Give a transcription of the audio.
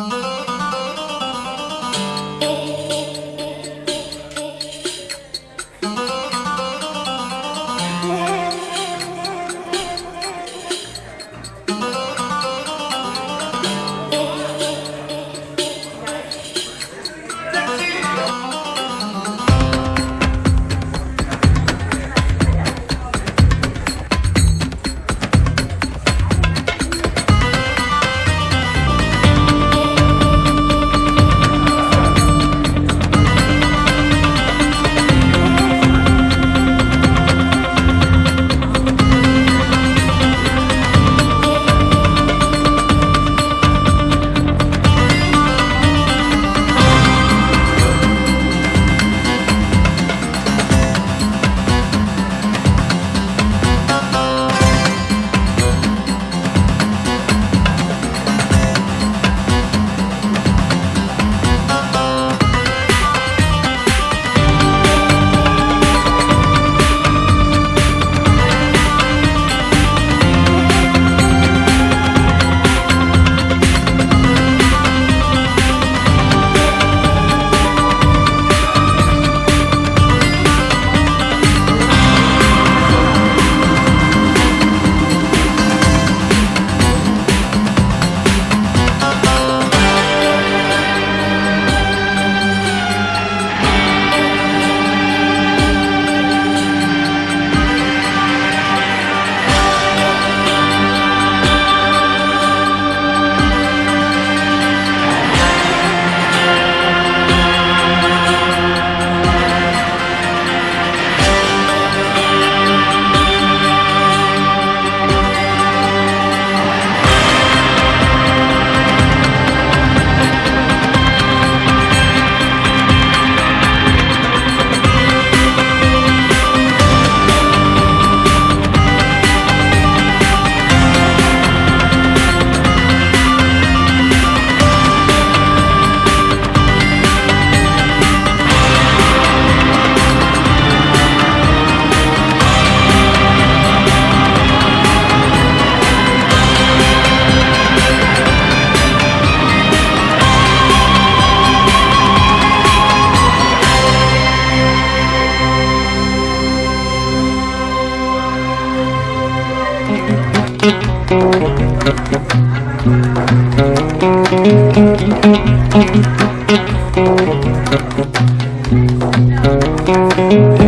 Mm-hmm. Yeah.